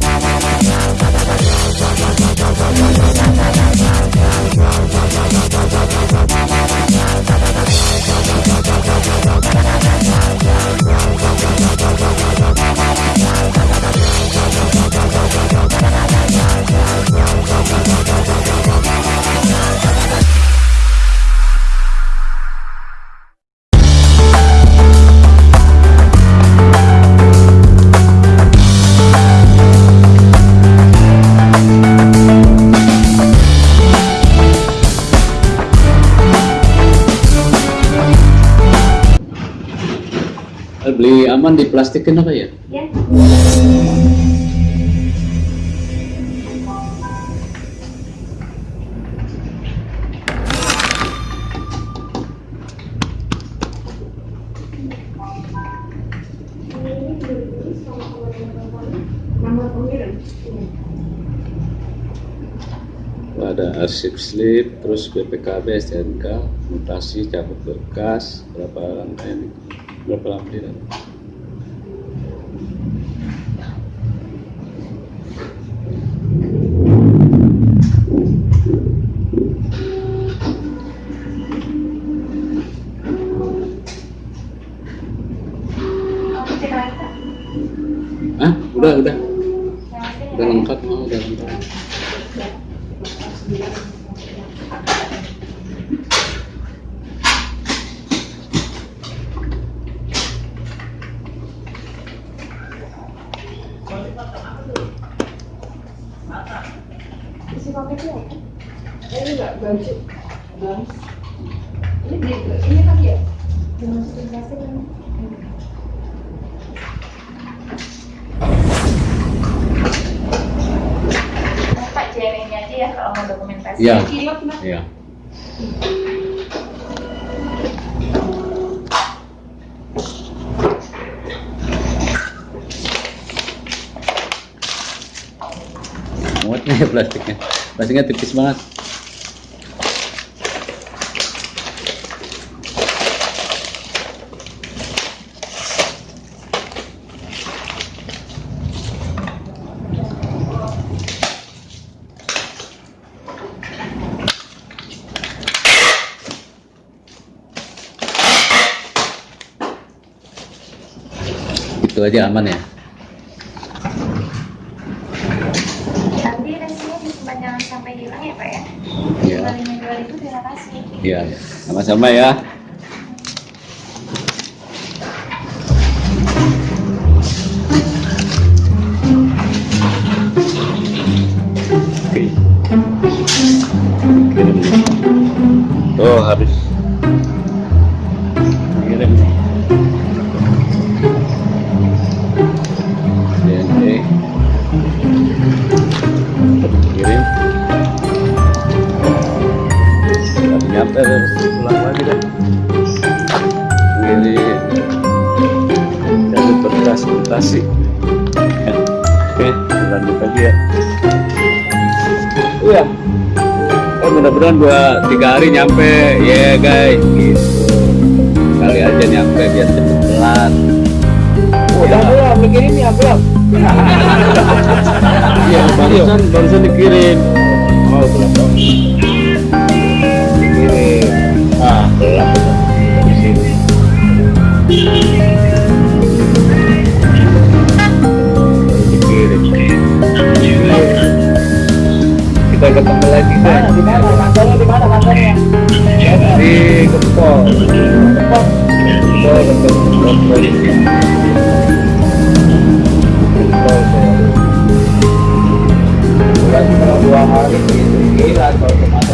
Eh, di plastikin apa ya? Ya. Ada arsip slip, terus BPKB, STNK, mutasi, cabut berkas, berapa lantai ini? Berapa lampiran? Udah, udah. Udah lengkap, mau udah lengkap. Isi paketnya apa? Ini enggak baju. Ini beli ini kan ya? Dimasukin plastik kan? Pak JNN aja ya kalau Iya. Iya. Muatnya ya plastiknya. Plastiknya tipis banget. Itu aja aman ya. Nanti resinya disimpan jangan sampai hilang ya Pak ya? Iya. Jual itu terima kasih. Iya, sama-sama ya. Oke. Nih. Oh, habis. Ya. Oke, lanjut lagi ya. Iya. Oh mudah-mudahan dua tiga hari nyampe ya guys gitu. Kali aja nyampe biar cepet kelar. Udah Ya. belum, mikirin ya belum. Iya barusan barusan dikirim. Oh belum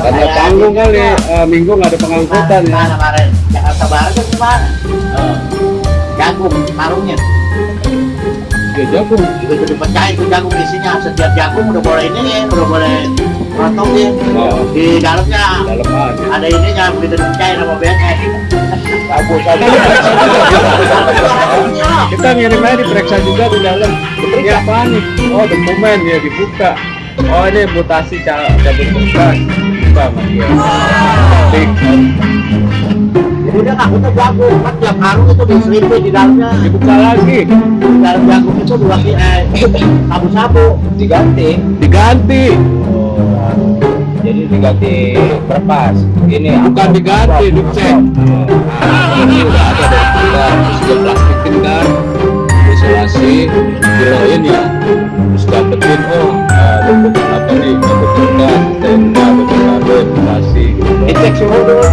Karena tanggung kali eh, minggu nggak ada pengangkutan ya. Mana kemarin? Jakarta Barat kan ke mana? Jagung, tarungnya. Ya jagung. Itu dipecah itu jagung isinya. Setiap jagung udah boleh ini ya, udah boleh rotongin. Oh. Di dalamnya ada ininya begitu dipecahin sama BNN. sabu sabu. Kita ngirim aja diperiksa juga di dalam. Ini apaan nih? Oh dokumen ya dibuka. Oh ini mutasi ca- cabut. Buka sama dia. Tik. udah aku tuh jago kan tiap karung itu diselipin di dalamnya dibuka lagi di dalam jagung itu dua eh, sabu-sabu diganti diganti jadi diganti berpas ini bukan diganti dicek nah, ini udah ada dari kita terus dia plastikin kan? Isolasi. Kiloin ya terus dapetin oh uh, bentuk apa nih? Bentuk bekas tenda bentuk isolasi. Dicek suhu dulu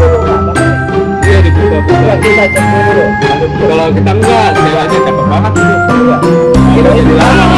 iya dibuka-buka. Kita cek dulu kalau kita enggak ceweknya cakep banget itu kita jadi lama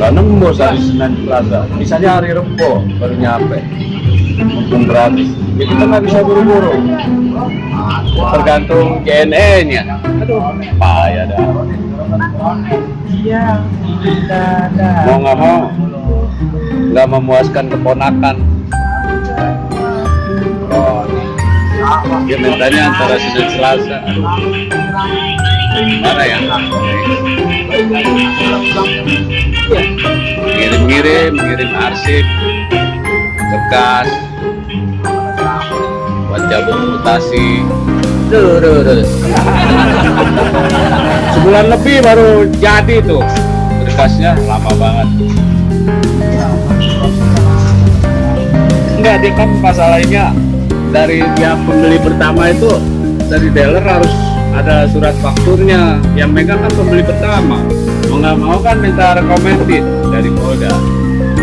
nggak nembus hari Senin Selasa. Misalnya hari Rebo baru nyampe. Mumpung gratis. Ya kita nggak bisa buru-buru. Tergantung JNE nya aduh payah dah. Mau nggak mau nggak memuaskan keponakan. Oh mintanya antara Senin Selasa. Mana ya ngirim-ngirim ngirim arsip bekas buat cabut mutasi. Sebulan lebih baru jadi tuh. Berkasnya lama banget. Enggak dia kan masalahnya dari pihak pembeli pertama itu dari dealer harus ada surat fakturnya. Yang megang kan pembeli pertama nggak mau kan minta recommended dari Polda.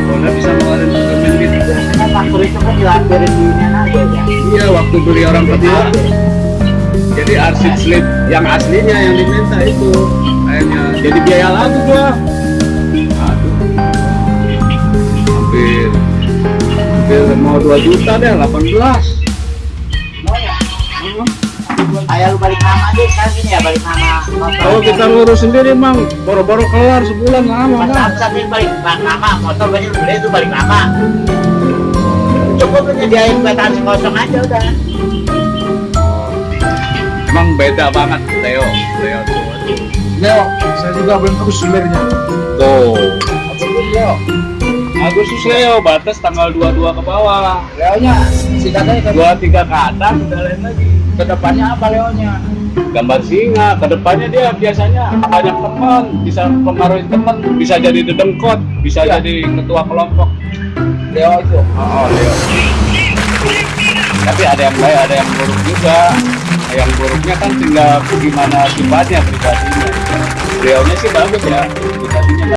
Polda bisa ngeluarin recommended biasanya faktur itu kan dilampirin di ya iya waktu beli orang kedua jadi arsip slip yang aslinya yang diminta itu. Kayaknya jadi biaya lagi gua aduh. Hampir hampir mau 2 juta deh 18 Ayah lu balik nama aja sekarang gini ya balik nama kalau kita ngurus sendiri mang baru-baru kelar sebulan lama Mas kan ini balik balik nama motor banyak beli itu balik nama. Cukup lu nyediain batasi kosong aja udah. emang beda banget Leo. Leo tuh. Leo saya juga belum tahu sumbernya tuh. Apa itu Leo. Agustus Leo. Batas tanggal 22 ke bawah. Leonya si katanya ke, 23 ke atas udah lain lagi ke depannya apa Leonya? Gambar singa. Ke depannya dia biasanya banyak teman bisa pengaruhi teman bisa jadi dedengkot bisa Iya. jadi ketua kelompok. Leo itu. Oh Leo. Tapi ada yang baik ada yang buruk juga. Yang buruknya kan tinggal gimana sifatnya pribadinya. Leonya sih bagus ya pribadinya